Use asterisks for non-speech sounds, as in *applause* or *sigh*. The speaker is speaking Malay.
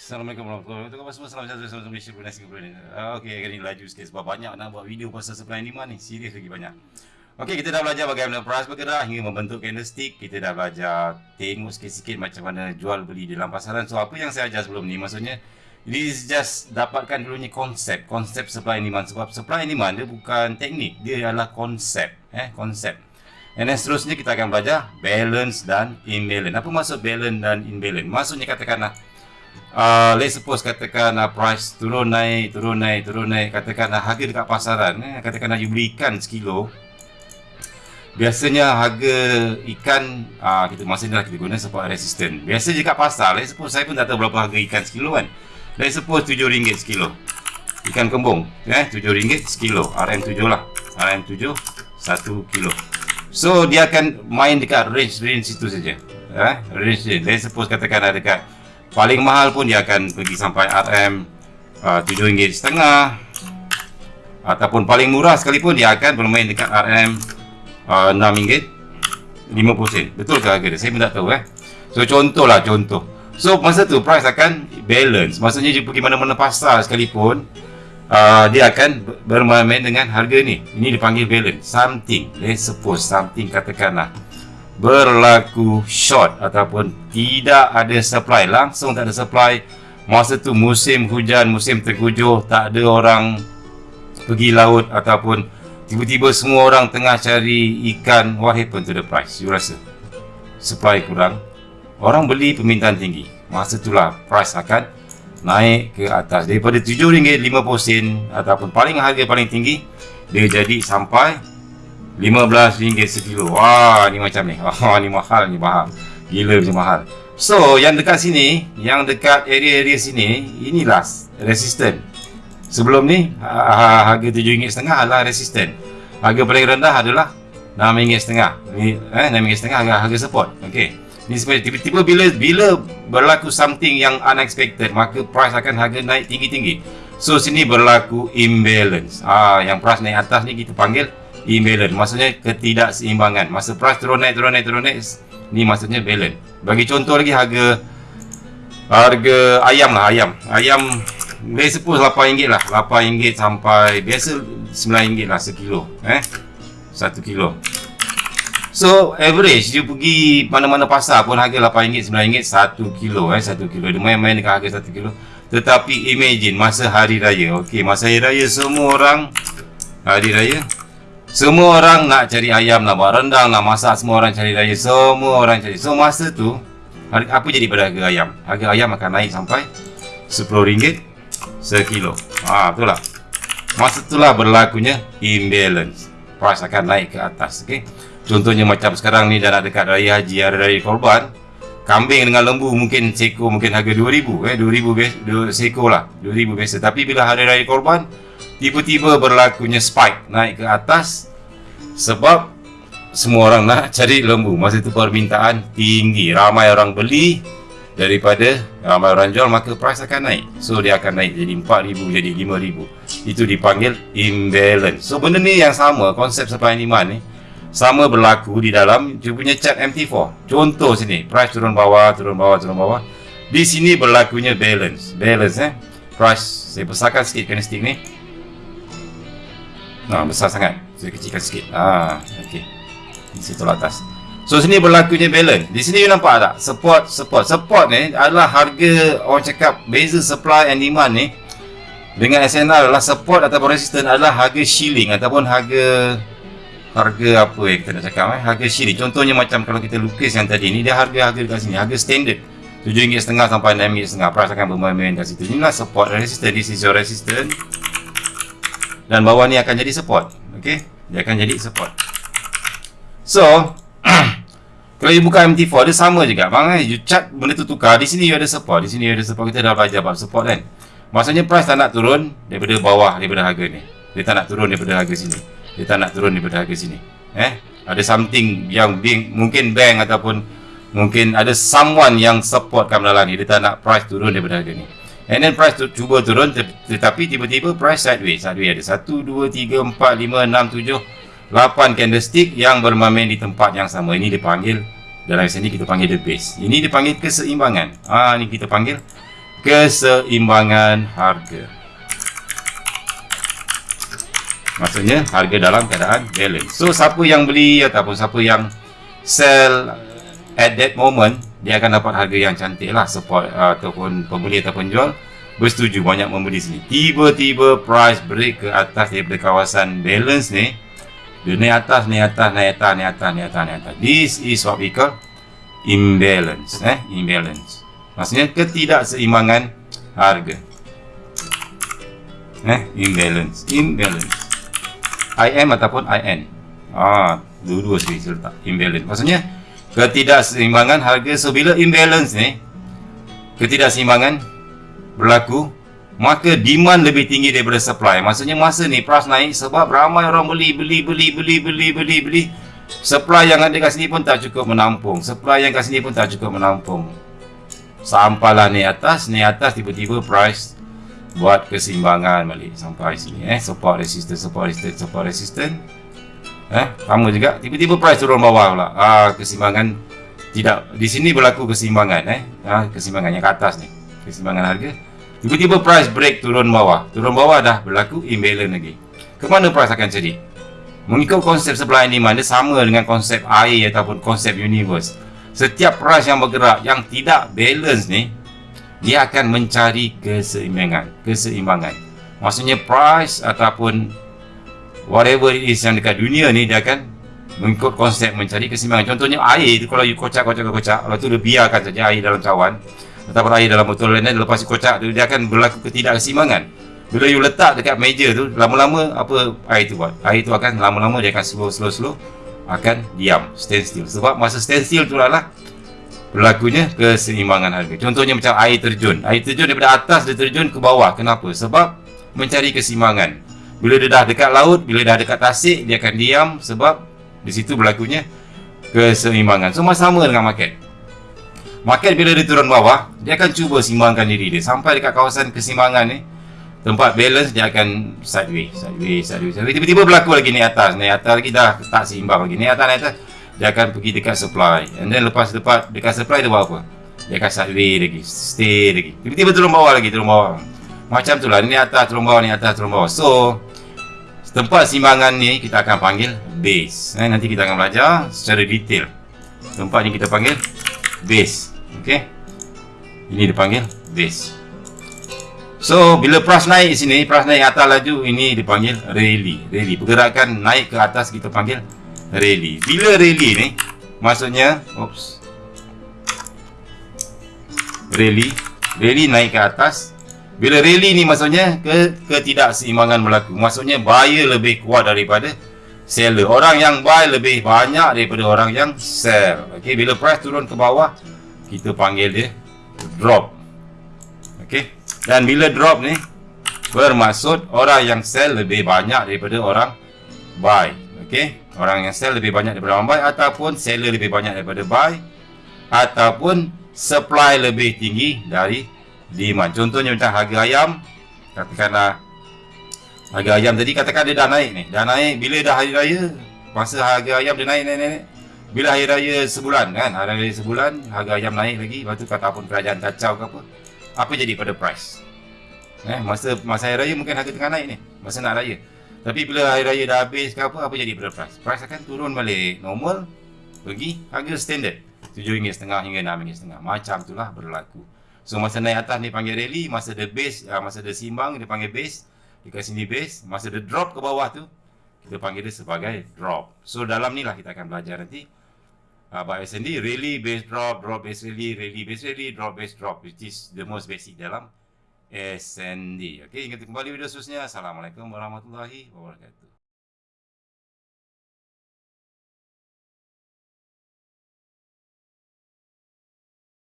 Assalamualaikum warahmatullahi wabarakatuh. Semua salam sejahtera salam Malaysia Brunei Singapura ni. Okey, hari ni laju sikit sebab banyak nak buat video pasal supply demand ni. Serius lagi banyak. Okey, kita dah belajar bagaimana price bergerak hingga membentuk candlestick. Kita dah belajar tengok sikit-sikit macam mana jual beli dalam pasaran. So, apa yang saya ajar sebelum ni maksudnya is just dapatkan dulunya konsep, konsep supply and demand sebab supply and demand dia bukan teknik, dia adalah konsep, eh, konsep. And then seterusnya kita akan belajar balance dan imbalance. Apa maksud balance dan imbalance? Maksudnya katakanlah uh, let's suppose katakan uh, price turun naik, turun naik, turun naik. Katakan uh, harga dekat pasaran, eh, katakan uh, you beli ikan sekilo. Biasanya harga ikan uh, kita masa ni lah kita guna support resistant. Biasa dekat pasar, let's suppose saya pun tak tahu berapa harga ikan sekilo kan. Let's suppose RM7 sekilo. Ikan kembung, eh RM7 sekilo. RM7 lah. RM7 1 kilo. So dia akan main dekat range range situ saja. Eh, range range. Let's suppose katakan ada dekat paling mahal pun dia akan pergi sampai RM uh, RM7.5 ataupun paling murah sekalipun dia akan bermain dekat RM uh, RM6.50 sen betul ke harga dia? saya pun tak tahu eh. So contohlah contoh. So masa tu price akan balance. Maksudnya dia pergi mana-mana pasar sekalipun uh, dia akan bermain dengan harga ni. Ini dipanggil balance. Something let's suppose something katakanlah berlaku short ataupun tidak ada supply. Langsung tak ada supply. Masa tu musim hujan musim terkujuh tak ada orang pergi laut ataupun tiba-tiba semua orang tengah cari ikan. What happened to the price you rasa supply kurang? Orang beli permintaan tinggi. Masa itulah price akan naik ke atas. Daripada RM7.50 ataupun paling harga paling tinggi dia jadi sampai RM15 sekilo. Wah, ni macam ni. *laughs* Wah, ni mahal ni mahal. Gila macam mahal. So, yang dekat sini, yang dekat area-area sini, inilah resistant. Sebelum ni, harga RM7.5 adalah resistant. Harga paling rendah adalah RM6.5. Ni eh RM6.5 harga harga support. Okey. Ni sebab tiba-tiba bila bila berlaku something yang unexpected, maka price akan harga naik tinggi-tinggi. So sini berlaku imbalance. Ah, yang price naik atas ni kita panggil imbalance maksudnya ketidakseimbangan. Masa price turun naik turun naik turun naik ni maksudnya balance bagi contoh lagi harga harga ayam lah ayam. Ayam let's suppose RM8 lah. RM8 sampai biasa RM9 lah sekilo eh? Satu kilo. So average you pergi mana-mana pasar pun harga RM8 RM9 satu kilo eh? Satu kilo. Dia main-main dengan harga satu kilo. Tetapi imagine masa hari raya ok masa hari raya semua orang hari raya semua orang nak cari ayam, nak buat rendang, nak masak Semua orang cari raya, semua orang cari. So masa tu, apa jadi pada harga ayam? Harga ayam akan naik sampai RM10 sekilo. Haa, itulah Masa itulah berlakunya imbalance. Price akan naik ke atas, okay? Contohnya macam sekarang ni dah nak dekat raya haji, hari raya korban. Kambing dengan lembu mungkin seko mungkin harga RM2,000 eh, RM2,000 seko lah RM2,000 biasa Tapi bila hari raya korban tiba-tiba berlakunya spike naik ke atas sebab semua orang nak *laughs* cari lembu. Masa itu permintaan tinggi. Ramai orang beli daripada ramai orang jual maka price akan naik. So dia akan naik jadi 4000 jadi 5000 itu dipanggil imbalance. So benda ni yang sama konsep supply and demand ni sama berlaku di dalam dia punya chart MT4 contoh sini price turun bawah turun bawah turun bawah. Di sini berlakunya balance. Balance eh? Price saya besarkan sikit candlestick ni Ha, besar sangat. Saya kecilkan sikit. Ha, okey. Di situ atas. So sini berlakunya balance. Di sini you nampak tak? Support, support. Support ni adalah harga orang cakap beza supply and demand ni dengan SNR adalah support ataupun resistance adalah harga shilling ataupun harga harga apa yang kita nak cakap eh? harga shilling. Contohnya macam kalau kita lukis yang tadi ni dia harga-harga dekat sini, harga standard. RM7.5 sampai RM6.5 price akan bermain-main kat situ. Inilah support resistance. This is your resistance dan bawah ni akan jadi support. Okey? Dia akan jadi support. So *clears throat* kalau you buka MT4 dia sama juga. Bang eh you chart benda tu tukar di sini you ada support di sini you ada support. Kita dah belajar bab support kan? Maksudnya price tak nak turun daripada bawah daripada harga ni. Dia tak nak turun daripada harga sini. Dia tak nak turun daripada harga sini. Eh? Ada something yang bank, mungkin bank ataupun mungkin ada someone yang support kat dalam ni dia tak nak price turun daripada harga ni And then price tu cuba turun tetapi tiba-tiba price sideways. Sideways ada 1 2 3 4 5 6 7 8 candlestick yang bermain di tempat yang sama. Ini dipanggil dalam sini kita panggil the base. Ini dipanggil keseimbangan. Ah ha, ni kita panggil keseimbangan harga. Maksudnya harga dalam keadaan balance. So siapa yang beli ataupun siapa yang sell at that moment dia akan dapat harga yang cantik lah support uh, ataupun pembeli ataupun jual. Bersetuju banyak membeli sini. Tiba-tiba price break ke atas daripada kawasan balance ni dia naik atas, naik atas, naik atas, naik atas, naik atas, naik atas. This is what we call imbalance eh? imbalance. Maksudnya ketidakseimbangan harga. Eh? imbalance. Imbalance. IM ataupun IN ah, dua-dua sekali saya letak imbalance. Maksudnya ketidakseimbangan harga so bila imbalance ni ketidakseimbangan berlaku maka demand lebih tinggi daripada supply. Maksudnya masa ni price naik sebab ramai orang beli beli beli beli beli beli beli. Supply yang ada kat sini pun tak cukup menampung. Supply yang kat sini pun tak cukup menampung. Sampailah ni atas ni atas tiba-tiba price buat keseimbangan balik sampai sini eh. Support resistance support resistance support resistance eh sama juga tiba-tiba price turun bawah pula ah keseimbangan tidak di sini berlaku keseimbangan eh ah keseimbangan yang ke atas ni keseimbangan harga Tiba-tiba price break turun bawah. Turun bawah dah berlaku imbalance lagi. Ke mana price akan jadi? Mengikut konsep supply and demand, dia sama dengan konsep air ataupun konsep universe. Setiap price yang bergerak yang tidak balance ni, dia akan mencari keseimbangan. Keseimbangan. Maksudnya price ataupun whatever it is yang dekat dunia ni, dia akan mengikut konsep mencari keseimbangan. Contohnya air tu kalau you kocak-kocak-kocak, kalau tu dia biarkan saja air dalam cawan, ataupun air dalam botol lain lepas kocak tu dia akan berlaku ketidakseimbangan. Bila you letak dekat meja tu lama-lama apa air tu buat? Air tu akan lama-lama dia akan slow slow slow akan diam stand still. Sebab masa stand still tu lah berlakunya keseimbangan harga. Contohnya macam air terjun. Air terjun daripada atas dia terjun ke bawah. Kenapa? Sebab mencari keseimbangan bila dia dah dekat laut bila dah dekat tasik dia akan diam sebab di situ berlakunya keseimbangan. Semua sama dengan market. Market bila dia turun bawah Dia akan cuba simbangkan diri dia. Sampai dekat kawasan kesimbangan ni Tempat balance dia akan sideways Sideways, sideways, sideways. Tiba-tiba berlaku lagi ni atas. Ni atas lagi dah tak seimbang lagi. Ni atas, ni atas Dia akan pergi dekat supply. And then lepas dekat, dekat supply dia buat apa? Dia akan sideways lagi Stay lagi. Tiba-tiba turun bawah lagi Turun bawah. Macam tu lah Ni atas turun bawah Ni atas turun bawah. So Tempat simbangan ni kita akan panggil base. Eh, Nanti kita akan belajar secara detail. Tempat ni kita panggil base. Okey? Ini dipanggil base. So bila price naik sini price naik atas laju ini dipanggil rally. Rally. Pergerakan naik ke atas kita panggil rally. Bila rally ni maksudnya oops. Rally. Rally naik ke atas bila rally ni maksudnya ke ketidakseimbangan berlaku? Maksudnya buyer lebih kuat daripada seller. Orang yang buy lebih banyak daripada orang yang sell. Okey bila price turun ke bawah kita panggil dia drop. Ok dan bila drop ni bermaksud orang yang sell lebih banyak daripada orang buy. Ok orang yang sell lebih banyak daripada orang buy ataupun seller lebih banyak daripada buy ataupun supply lebih tinggi dari demand contohnya macam harga ayam katakanlah harga ayam tadi katakan dia dah naik ni. Dah naik bila dah hari raya? Masa harga ayam dia naik naik naik bila hari raya sebulan kan? Hari raya sebulan harga ayam naik lagi. Lepas tu kata pun kerajaan kacau ke apa apa jadi pada price? Eh masa masa hari raya mungkin harga tengah naik ni masa nak raya. Tapi bila hari raya dah habis ke apa apa jadi pada price? Price akan turun balik normal pergi harga standard. RM7.5 hingga RM6.5 macam itulah berlaku so masa naik atas ni panggil rally masa the base uh, masa the simbang dia panggil base dekat sini base. Masa the drop ke bawah tu kita panggil dia sebagai drop. So dalam ni lah kita akan belajar nanti. Uh, by SND really base drop drop base really really base really drop base drop which is the most basic dalam SND okay ingat kembali video seterusnya. Assalamualaikum warahmatullahi wabarakatuh